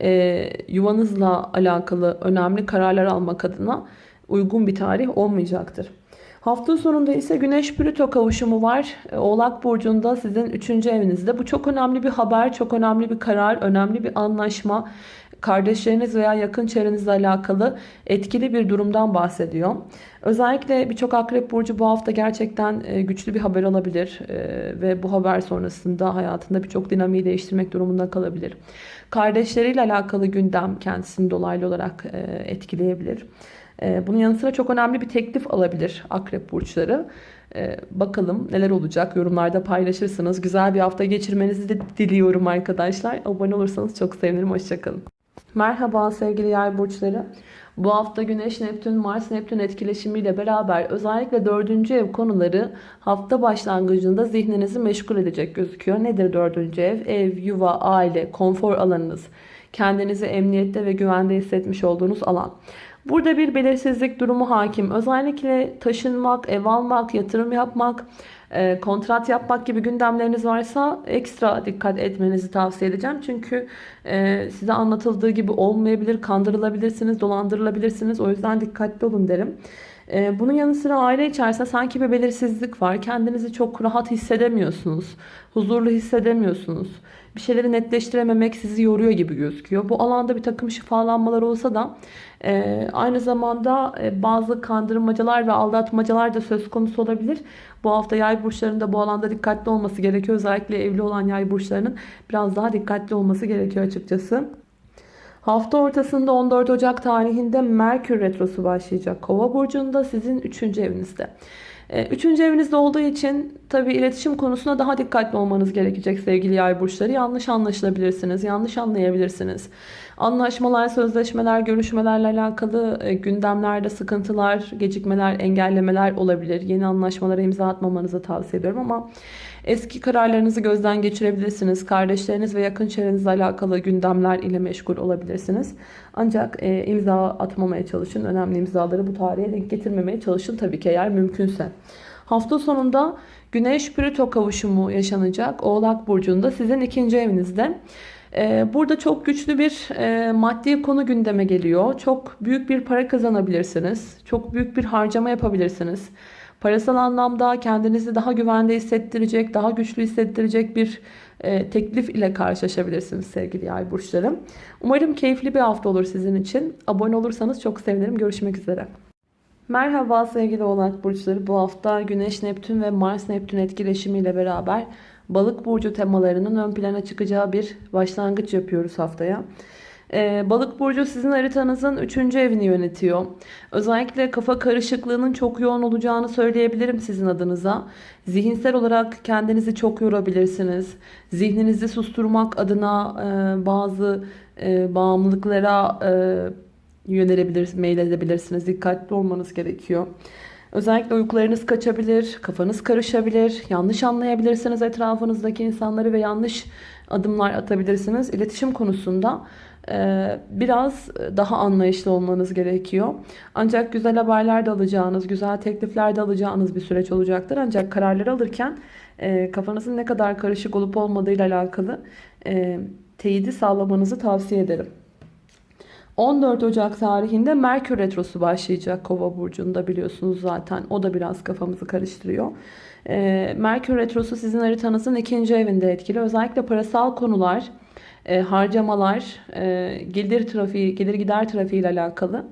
A: e, yuvanızla alakalı önemli kararlar almak adına uygun bir tarih olmayacaktır. Hafta sonunda ise Güneş Plüto kavuşumu var. E, Oğlak Burcu'nda sizin 3. evinizde. Bu çok önemli bir haber, çok önemli bir karar, önemli bir anlaşma. Kardeşleriniz veya yakın çevrenizle alakalı etkili bir durumdan bahsediyor. Özellikle birçok akrep burcu bu hafta gerçekten e, güçlü bir haber alabilir. E, ve bu haber sonrasında hayatında birçok dinamiği değiştirmek durumunda kalabilir. Kardeşleriyle alakalı gündem kendisini dolaylı olarak e, etkileyebilir. E, bunun yanı sıra çok önemli bir teklif alabilir akrep burçları. E, bakalım neler olacak yorumlarda paylaşırsınız. Güzel bir hafta geçirmenizi de diliyorum arkadaşlar. Abone olursanız çok sevinirim. Hoşçakalın. Merhaba sevgili yay burçları. Bu hafta Güneş, Neptün, Mars, Neptün etkileşimiyle beraber özellikle dördüncü ev konuları hafta başlangıcında zihninizi meşgul edecek gözüküyor. Nedir dördüncü ev? Ev, yuva, aile, konfor alanınız, kendinizi emniyette ve güvende hissetmiş olduğunuz alan. Burada bir belirsizlik durumu hakim. Özellikle taşınmak, ev almak, yatırım yapmak, e, kontrat yapmak gibi gündemleriniz varsa ekstra dikkat etmenizi tavsiye edeceğim. Çünkü e, size anlatıldığı gibi olmayabilir, kandırılabilirsiniz, dolandırılabilirsiniz. O yüzden dikkatli olun derim. E, bunun yanı sıra aile içerisinde sanki bir belirsizlik var. Kendinizi çok rahat hissedemiyorsunuz. Huzurlu hissedemiyorsunuz. Bir şeyleri netleştirememek sizi yoruyor gibi gözüküyor. Bu alanda bir takım şifalanmalar olsa da e, aynı zamanda e, bazı kandırmacalar ve aldatmacalar da söz konusu olabilir. Bu hafta yay burçlarında bu alanda dikkatli olması gerekiyor. Özellikle evli olan yay burçlarının biraz daha dikkatli olması gerekiyor açıkçası. Hafta ortasında 14 Ocak tarihinde Merkür Retrosu başlayacak. Kova burcunda sizin 3. evinizde. Ee, üçüncü evinizde olduğu için tabi iletişim konusunda daha dikkatli olmanız gerekecek sevgili yay burçları. Yanlış anlaşılabilirsiniz, yanlış anlayabilirsiniz. Anlaşmalar, sözleşmeler, görüşmelerle alakalı e, gündemlerde sıkıntılar, gecikmeler, engellemeler olabilir. Yeni anlaşmalara imza atmamanızı tavsiye ediyorum ama eski kararlarınızı gözden geçirebilirsiniz. Kardeşleriniz ve yakın çevrenizle alakalı gündemler ile meşgul olabilirsiniz. Ancak e, imza atmamaya çalışın. Önemli imzaları bu tarihe denk getirmemeye çalışın tabii ki eğer mümkünse. Hafta sonunda Güneş Plüto kavuşumu yaşanacak Oğlak Burcu'nda sizin ikinci evinizde. Ee, Burada çok güçlü bir e, maddi konu gündeme geliyor. Çok büyük bir para kazanabilirsiniz. Çok büyük bir harcama yapabilirsiniz. Parasal anlamda kendinizi daha güvende hissettirecek, daha güçlü hissettirecek bir e, teklif ile karşılaşabilirsiniz sevgili yay burçlarım. Umarım keyifli bir hafta olur sizin için. Abone olursanız çok sevinirim. Görüşmek üzere. Merhaba sevgili oğlak burçları. Bu hafta Güneş, Neptün ve Mars Neptün etkileşimiyle beraber Balık burcu temalarının ön plana çıkacağı bir başlangıç yapıyoruz haftaya. Ee, Balık burcu sizin haritanızın 3. evini yönetiyor. Özellikle kafa karışıklığının çok yoğun olacağını söyleyebilirim sizin adınıza. Zihinsel olarak kendinizi çok yorabilirsiniz. Zihninizi susturmak adına e, bazı e, bağımlılıklara e, yönelebilir, meyledebilirsiniz. Dikkatli olmanız gerekiyor. Özellikle uykularınız kaçabilir, kafanız karışabilir, yanlış anlayabilirsiniz etrafınızdaki insanları ve yanlış adımlar atabilirsiniz. İletişim konusunda e, biraz daha anlayışlı olmanız gerekiyor. Ancak güzel haberler de alacağınız, güzel teklifler de alacağınız bir süreç olacaktır. Ancak kararlar alırken e, kafanızın ne kadar karışık olup olmadığıyla alakalı e, teyidi sağlamanızı tavsiye ederim. 14 Ocak tarihinde Merkür Retrosu başlayacak Kova Burcu'nda biliyorsunuz zaten. O da biraz kafamızı karıştırıyor. Ee, Merkür Retrosu sizin haritanızın ikinci evinde etkili. Özellikle parasal konular, e, harcamalar, e, gelir trafiği, gelir gider trafiği ile alakalı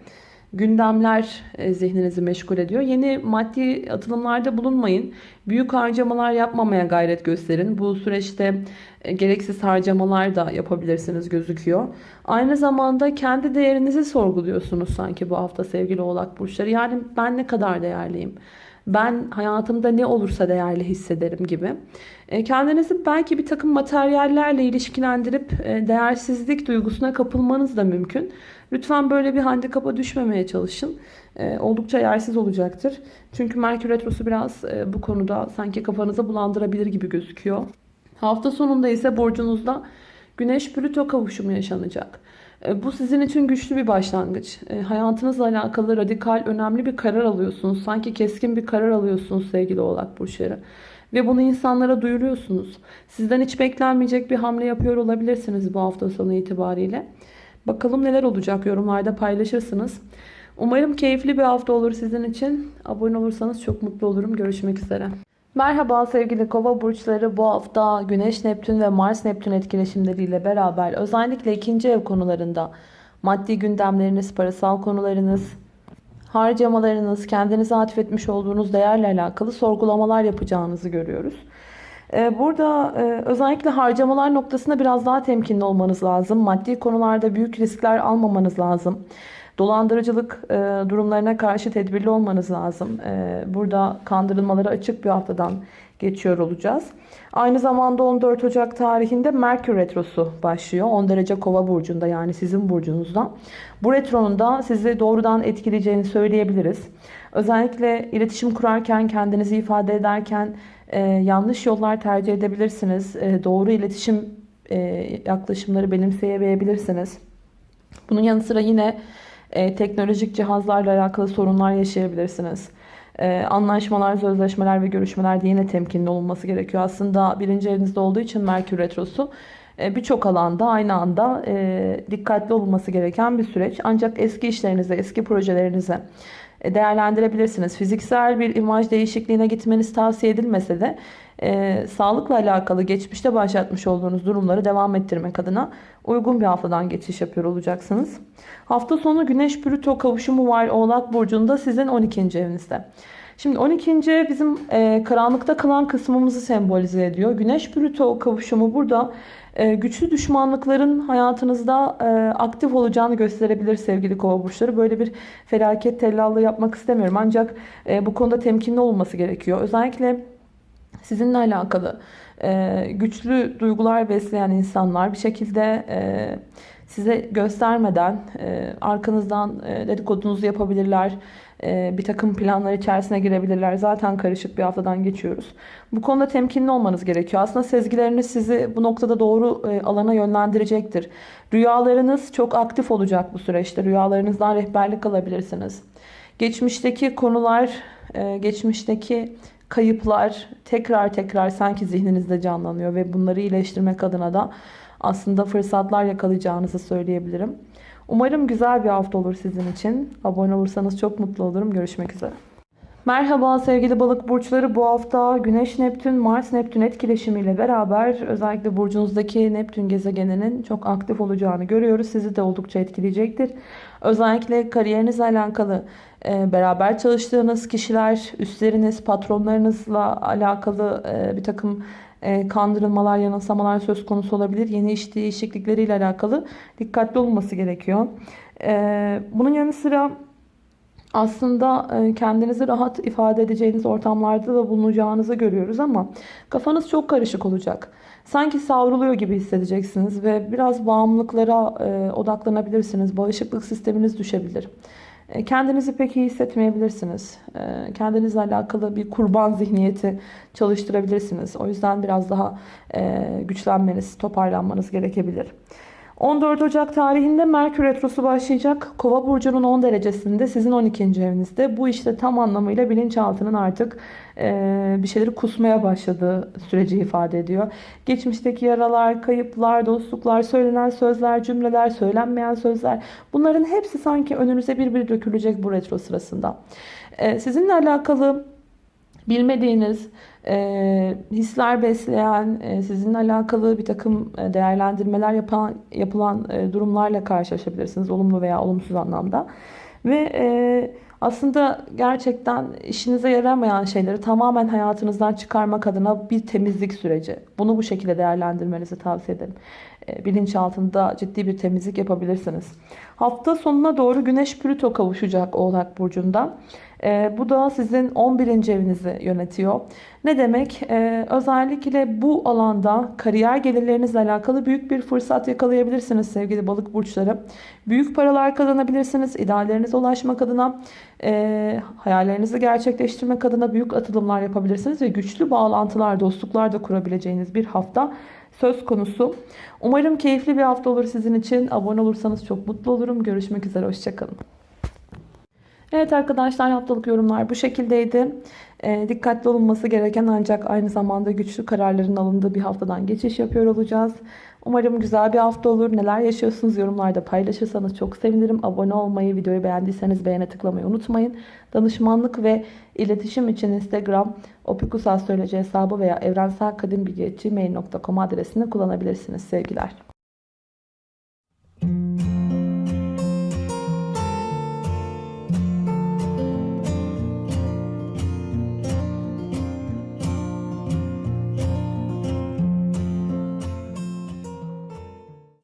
A: gündemler e, zihninizi meşgul ediyor. Yeni maddi atılımlarda bulunmayın. Büyük harcamalar yapmamaya gayret gösterin. Bu süreçte e, gereksiz harcamalar da yapabilirsiniz gözüküyor. Aynı zamanda kendi değerinizi sorguluyorsunuz sanki bu hafta sevgili oğlak burçları. Yani ben ne kadar değerliyim? Ben hayatımda ne olursa değerli hissederim gibi. E, kendinizi belki bir takım materyallerle ilişkilendirip değersizlik duygusuna kapılmanız da mümkün. Lütfen böyle bir handikapa düşmemeye çalışın. E, oldukça yersiz olacaktır. Çünkü Merkür Retrosu biraz e, bu konuda sanki kafanıza bulandırabilir gibi gözüküyor. Hafta sonunda ise burcunuzda Güneş Plüto kavuşumu yaşanacak. E, bu sizin için güçlü bir başlangıç. E, hayatınızla alakalı radikal, önemli bir karar alıyorsunuz. Sanki keskin bir karar alıyorsunuz sevgili oğlak burçları. Ve bunu insanlara duyuruyorsunuz. Sizden hiç beklenmeyecek bir hamle yapıyor olabilirsiniz bu hafta sonu itibariyle. Bakalım neler olacak yorumlarda paylaşırsınız. Umarım keyifli bir hafta olur sizin için. Abone olursanız çok mutlu olurum. Görüşmek üzere. Merhaba sevgili kova burçları bu hafta Güneş Neptün ve Mars Neptün etkileşimleriyle beraber özellikle ikinci ev konularında maddi gündemleriniz, parasal konularınız, harcamalarınız, kendinize atfetmiş olduğunuz değerle alakalı sorgulamalar yapacağınızı görüyoruz. Ee, burada e, özellikle harcamalar noktasında biraz daha temkinli olmanız lazım. Maddi konularda büyük riskler almamanız lazım. Dolandırıcılık e, durumlarına karşı tedbirli olmanız lazım. E, burada kandırılmaları açık bir haftadan geçiyor olacağız. Aynı zamanda 14 Ocak tarihinde Merkür Retrosu başlıyor. 10 derece kova burcunda yani sizin burcunuzda. Bu retronun da sizi doğrudan etkileyeceğini söyleyebiliriz. Özellikle iletişim kurarken, kendinizi ifade ederken e, yanlış yollar tercih edebilirsiniz. E, doğru iletişim e, yaklaşımları benimseyemeyebilirsiniz. Bunun yanı sıra yine e, teknolojik cihazlarla alakalı sorunlar yaşayabilirsiniz. E, anlaşmalar, sözleşmeler ve görüşmelerde yine temkinli olunması gerekiyor. Aslında birinci evinizde olduğu için Merkür Retrosu e, birçok alanda aynı anda e, dikkatli olunması gereken bir süreç. Ancak eski işlerinize, eski projelerinize değerlendirebilirsiniz. Fiziksel bir imaj değişikliğine gitmeniz tavsiye edilmese de e, sağlıkla alakalı geçmişte başlatmış olduğunuz durumları devam ettirmek adına uygun bir haftadan geçiş yapıyor olacaksınız. Hafta sonu Güneş Plüto kavuşumu var Oğlak Burcu'nda sizin 12. evinizde. Şimdi 12. ev bizim e, karanlıkta kalan kısmımızı sembolize ediyor. Güneş Plüto kavuşumu burada e, güçlü düşmanlıkların hayatınızda e, aktif olacağını gösterebilir sevgili kova burçları. Böyle bir felaket tellallığı yapmak istemiyorum. Ancak e, bu konuda temkinli olması gerekiyor. Özellikle sizinle alakalı e, güçlü duygular besleyen insanlar bir şekilde size göstermeden arkanızdan dedikodunuzu yapabilirler. E, bir takım planlar içerisine girebilirler. Zaten karışık bir haftadan geçiyoruz. Bu konuda temkinli olmanız gerekiyor. Aslında sezgileriniz sizi bu noktada doğru e, alana yönlendirecektir. Rüyalarınız çok aktif olacak bu süreçte. Rüyalarınızdan rehberlik alabilirsiniz. Geçmişteki konular, e, geçmişteki kayıplar tekrar tekrar sanki zihninizde canlanıyor ve bunları iyileştirmek adına da aslında fırsatlar yakalayacağınızı söyleyebilirim. Umarım güzel bir hafta olur sizin için. Abone olursanız çok mutlu olurum. Görüşmek üzere. Merhaba sevgili balık burçları. Bu hafta Güneş Neptün Mars Neptün etkileşimiyle beraber özellikle burcunuzdaki Neptün gezegeninin çok aktif olacağını görüyoruz. Sizi de oldukça etkileyecektir. Özellikle kariyerinizle alakalı e, beraber çalıştığınız kişiler, üstleriniz, patronlarınızla alakalı e, bir takım kandırılmalar, yanılsamalar söz konusu olabilir. Yeni iş değişiklikleriyle alakalı dikkatli olunması gerekiyor. Bunun yanı sıra aslında kendinizi rahat ifade edeceğiniz ortamlarda da bulunacağınızı görüyoruz ama kafanız çok karışık olacak. Sanki savruluyor gibi hissedeceksiniz ve biraz bağımlılıklara odaklanabilirsiniz. Bağışıklık sisteminiz düşebilir. Kendinizi pek iyi hissetmeyebilirsiniz. Kendinizle alakalı bir kurban zihniyeti çalıştırabilirsiniz. O yüzden biraz daha güçlenmeniz, toparlanmanız gerekebilir. 14 Ocak tarihinde Merkür Retrosu başlayacak. Kova burcunun 10 derecesinde sizin 12. evinizde. Bu işte tam anlamıyla bilinçaltının artık e, bir şeyleri kusmaya başladığı süreci ifade ediyor. Geçmişteki yaralar, kayıplar, dostluklar, söylenen sözler, cümleler, söylenmeyen sözler bunların hepsi sanki önünüze bir bir dökülecek bu retro sırasında. E, sizinle alakalı bilmediğiniz, e, hisler besleyen, e, sizinle alakalı bir takım e, değerlendirmeler yapan, yapılan e, durumlarla karşılaşabilirsiniz. Olumlu veya olumsuz anlamda. Ve e, aslında gerçekten işinize yaramayan şeyleri tamamen hayatınızdan çıkarmak adına bir temizlik süreci. Bunu bu şekilde değerlendirmenizi tavsiye ederim. E, bilinçaltında ciddi bir temizlik yapabilirsiniz. Hafta sonuna doğru Güneş Plüto kavuşacak Oğlak Burcu'nda. E, bu da sizin 11. evinizi yönetiyor. Ne demek? E, özellikle bu alanda kariyer gelirlerinizle alakalı büyük bir fırsat yakalayabilirsiniz sevgili balık burçları. Büyük paralar kazanabilirsiniz. İdeallerinize ulaşmak adına, e, hayallerinizi gerçekleştirmek adına büyük atılımlar yapabilirsiniz. Ve güçlü bağlantılar, dostluklar da kurabileceğiniz bir hafta söz konusu. Umarım keyifli bir hafta olur sizin için. Abone olursanız çok mutlu olurum. Görüşmek üzere. Hoşçakalın. Evet arkadaşlar haftalık yorumlar bu şekildeydi. E, dikkatli olunması gereken ancak aynı zamanda güçlü kararların alındığı bir haftadan geçiş yapıyor olacağız. Umarım güzel bir hafta olur. Neler yaşıyorsunuz yorumlarda paylaşırsanız çok sevinirim. Abone olmayı, videoyu beğendiyseniz beğene tıklamayı unutmayın. Danışmanlık ve iletişim için Instagram opikusastroloji hesabı veya evrenselkadimbilgi.gmail.com adresini kullanabilirsiniz sevgiler.